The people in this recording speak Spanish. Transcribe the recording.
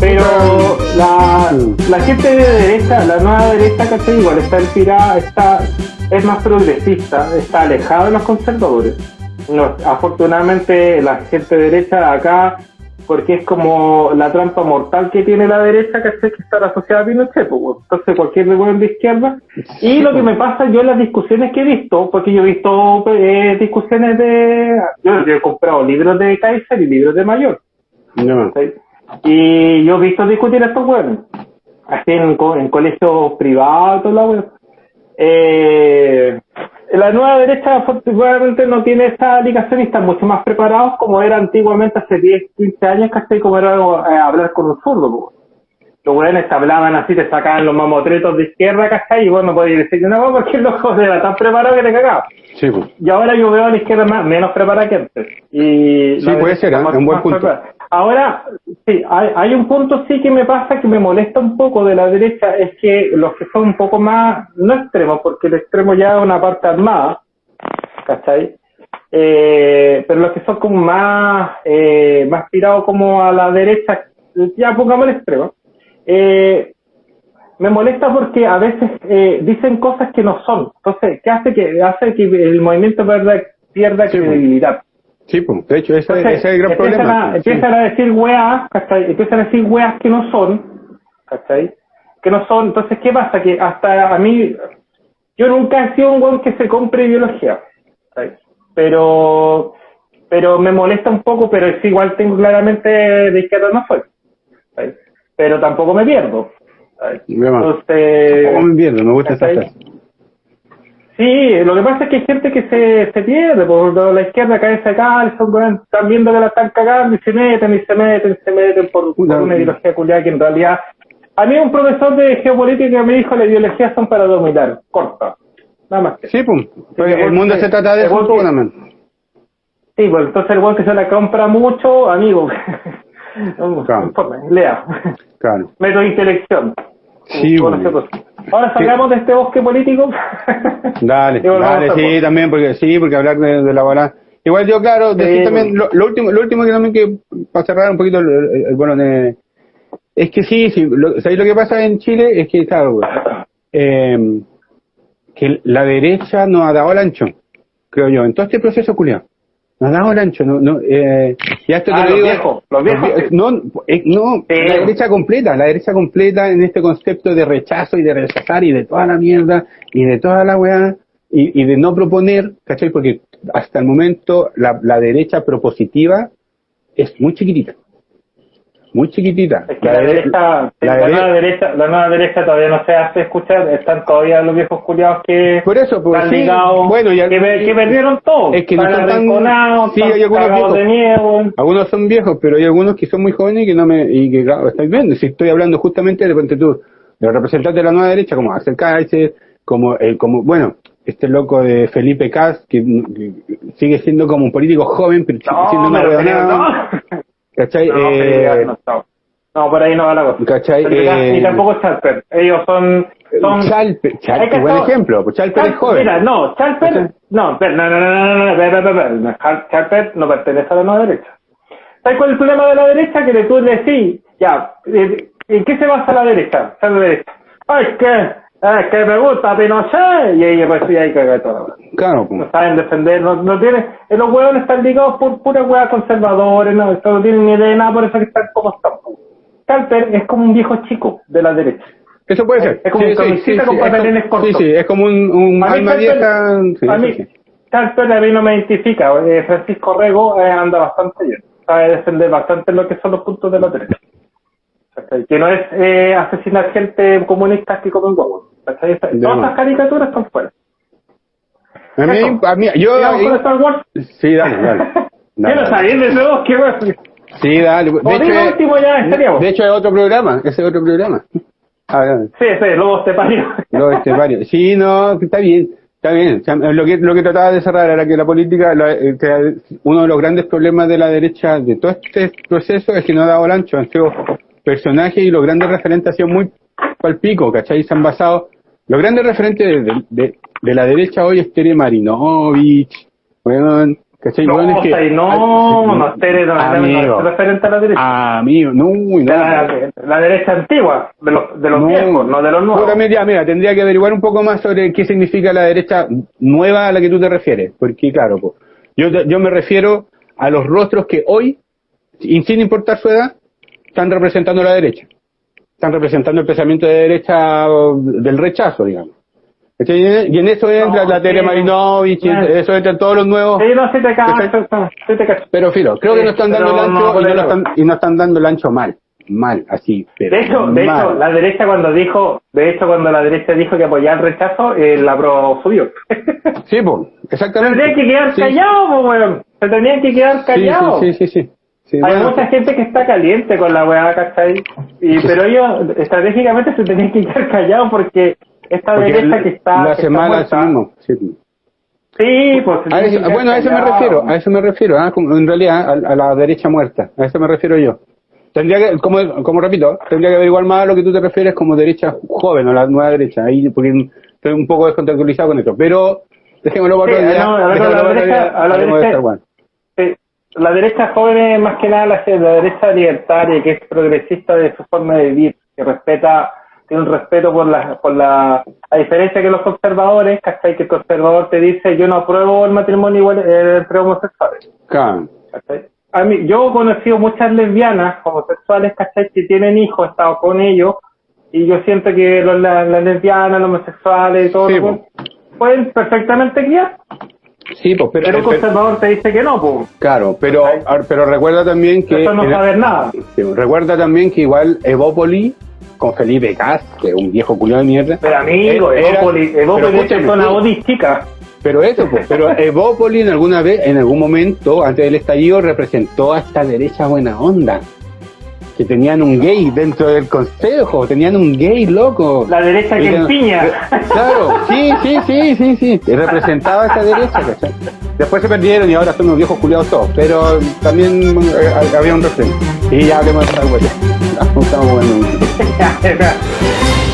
Pero la, la gente de derecha, la nueva derecha, ¿cachai? Igual está inspirada, está, es más progresista, está alejada de los conservadores. No, afortunadamente la gente de derecha acá, porque es como la trampa mortal que tiene la derecha, ¿cachai? Que está asociada a Pinochet, pues, entonces cualquier revuelo de izquierda. Y lo que me pasa yo en las discusiones que he visto, porque yo he visto eh, discusiones de... Yo, yo he comprado libros de Kaiser y libros de Mayor. Y yo he visto discutir a estos huevos, así en, en colegios privados, la wea. Eh, la nueva derecha afortunadamente no tiene esa ligación y están mucho más preparados como era antiguamente hace 10, 15 años, casi como era eh, hablar con un zurdo. Los hueones te hablaban así, te sacaban los mamotretos de izquierda, ¿cachai? Y vos no podías decir nada porque los ojos era tan preparado que te cagaba. Sí, pues. Y ahora yo veo a la izquierda más, menos preparada que antes. Y Sí, puede ser, ¿eh? un buen punto. preparada. Ahora, sí, hay, hay un punto sí que me pasa que me molesta un poco de la derecha, es que los que son un poco más, no extremos, porque el extremo ya es una parte armada, ¿cachai? Eh, pero los que son como más, eh, más tirados como a la derecha, ya pongamos el extremo, eh, me molesta porque a veces eh, dicen cosas que no son. Entonces, ¿qué hace que hace que el movimiento pierda, pierda Sí, pues. credibilidad? Sí, pues. De hecho, ese, Entonces, ese es el gran empiezan, problema. A, sí. empiezan a decir weas, ¿cachai? Empiezan a decir weas que no son, ¿cachai? Que no son. Entonces, ¿qué pasa? Que hasta a mí, yo nunca he sido un weón que se compre biología, ¿cachai? Pero, pero me molesta un poco, pero es igual tengo claramente de izquierda no soy, ¿cachai? Pero tampoco me pierdo, ¿cachai? Entonces, ¿Cómo me pierdo? Me gusta. Sí, lo que pasa es que hay gente que se, se pierde por la izquierda, de calzo, weón, están viendo que la están cagando y se meten y se meten y se meten por, una ideología culiada que en realidad... A mí un profesor de geopolítica me dijo la ideología son para dominar, corta, nada más. que- Sí, pues. Pues el mundo se trata de eso. Sí, pues entonces el weón que se la compra mucho, amigo, Claro. lea, Claro. método de intelección. Sí, Bueno, cosa. Ahora salgamos de este bosque político. Dale, dale, sí, también, porque sí, porque hablar de, de elaborar. Igual yo, claro, decir Sí, también, lo, lo último, lo último que también que, para cerrar un poquito, el, el- el- bueno, de- es que sí, sí, lo, ¿sabéis lo que pasa en Chile? Es que, claro, eh, que la derecha no ha dado el ancho, creo yo, en todo este proceso culiado. No ha dado el ancho, no, no, eh, ya esto te Ah, lo los digo. viejos, los viejos. No, eh, no, Sí. la derecha completa, la derecha completa en este concepto de rechazo y de rechazar y de toda la mierda y de toda la weá y, y de no proponer, ¿cachai? Porque hasta el momento la, la derecha propositiva es muy chiquitita. Muy chiquitita. Es que la, dere- derecha, la nueva derecha, la nueva derecha todavía no se hace escuchar, están todavía los viejos culiados que Por eso, pues, están sí, ligados, bueno, y al- que, per- que perdieron todo, Es que no están tan- sí, hay algunos viejos. de miedo. Algunos son viejos, pero hay algunos que son muy jóvenes y que no me, y que claro, estáis viendo. Si estoy hablando justamente de tú, de los representantes de la nueva derecha, como Axel Kaiser, como el, como, bueno, este loco de Felipe Cas, que, que sigue siendo como un político joven, pero sigue No, siendo una no. ¿Cachai? No, Eh, no. No, por ahí no va la cosa. ¿Cachai? Eh, Ni tampoco Chalper. Ellos son... son Chalper, Chalper, buen ejemplo, pues Chalper es joven. Mira, no, Chalper... No, no, no, no, no, no, no, no, Chal- Chalper no pertenece a la nueva derecha. ¿Sabes cuál es el problema de la derecha? Que tú decís, ya, eh, ¿en qué se basa la derecha? La derecha. Ay, es que, es que me gusta Pinochet. Y ahí pues y ahí caga todo. Claro, pues. No saben defender, no, no tienen, eh, los huevos están ligados por puras huevas conservadores, no, esto no tienen ni idea de nada, por eso que están como están. Calper es como un viejo chico de la derecha. Eso puede ser. Es como un camiseta con es como- pantalones cortos. Sí, sí, es como un, un alma vieja. sí, a sí, mí, sí. A mí no me identifica. eh, Francisco Rego eh, anda bastante bien. Sabe defender bastante lo que son los puntos de la derecha. Que no es eh, asesinar gente comunista que comen huevos. ¿Cachai? Todas esas caricaturas están fuera. A mí, Eso. a mí, yo. ¿Sigamos con Star Wars? Sí, dale, dale. Quiero Dale. salir de nuevo, qué. Sí, dale. De hecho, último ya, es- estaríamos. de hecho, es otro programa. Ese es otro programa. Ah, dale. Sí, sí, luego te parió. Lo este varios. Sí, no, está bien. Está bien. O sea, lo que lo que trataba de cerrar era que la política, la- eh, que uno de los grandes problemas de la derecha de todo este proceso es que no ha dado el ancho. Han sido personajes y los grandes referentes han sido muy palpico, ¿cachai? Se han basado Los grandes referentes de, de, de la derecha hoy es Tere Marinovich, weón, ¿cachai? No, Weón, es y no, no, Tere no, amigo, no es referente a la derecha. amigo, no, no, la, la derecha antigua, de los, de los No. viejos, no de los nuevos. Puta, mira, mira, tendría que averiguar un poco más sobre qué significa la derecha nueva a la que tú te refieres. Porque, claro, po, yo, yo me refiero a los rostros que hoy, sin importar su edad, están representando la derecha. Están representando el pensamiento de derecha del rechazo, digamos. Y en eso entra No, la Tere sí. Marinovich, No. eso entran todos los nuevos. Sí, no, sí te ¿Cachai? cacho, sí te cacho. Pero, filo, creo que no están dando el ancho y, no están, y no están dando el ancho mal. Mal, así. Pero De hecho, de hecho, la derecha cuando dijo, de hecho cuando la derecha dijo que apoyaba el rechazo, eh, la pro subió. Sí, pues, exactamente. Tendrían que quedar callados, pues, weón. Se tenían que quedar callados. sí, sí, sí, sí. Sí, Hay bueno, mucha gente que está caliente con la weá, ¿cachai? Y, pero ellos estratégicamente se tenían que quedar callados porque esta porque derecha que está, que hace está muerta- mismo. Sí. Sí, pues A eso- bueno, a eso me refiero, a eso me refiero, ah, en realidad a, a la derecha muerta, a eso me refiero yo. Tendría que, como, como repito, tendría que averiguar más a lo que tú te refieres como derecha joven o la nueva derecha, ahí porque estoy un poco descontextualizado con esto, pero dejémoslo para Sí, no, a ver, dejémoslo a la la hablemos de derecha- la derecha joven es más que nada la, la derecha libertaria, que es progresista de su forma de vivir, que respeta, tiene un respeto por la, por la, a diferencia que los conservadores, ¿cachai? Que el conservador te dice, yo no apruebo el matrimonio igual eh, entre homosexuales. A mí, yo he conocido muchas lesbianas homosexuales, ¿cachai? Que tienen hijos, he estado con ellos, y yo siento que los, la- las lesbianas, los homosexuales y todo, Sí, pueden perfectamente criar, Sí, pues, pero, pero el conservador te dice que no, pues. claro, pero, pero recuerda también que Eso no saber nada. sí, recuerda también que igual Evópoli con Felipe Cast, que es un viejo culiado de mierda, Pero amigo, Era- es una. Odis chica. Pero eso, pues, pero Evópoli en alguna vez, en algún momento, antes del estallido, representó a esta derecha buena onda. Que tenían un gay dentro del consejo, tenían un gay loco. La derecha que empiña. Claro, sí, sí, sí, sí, sí. Y representaba a esta derecha, ¿cachai? Después se perdieron y ahora son unos viejos culiados todos. Pero también eh, había un referente. Y ya hablemos de esta huella. Estamos mucho.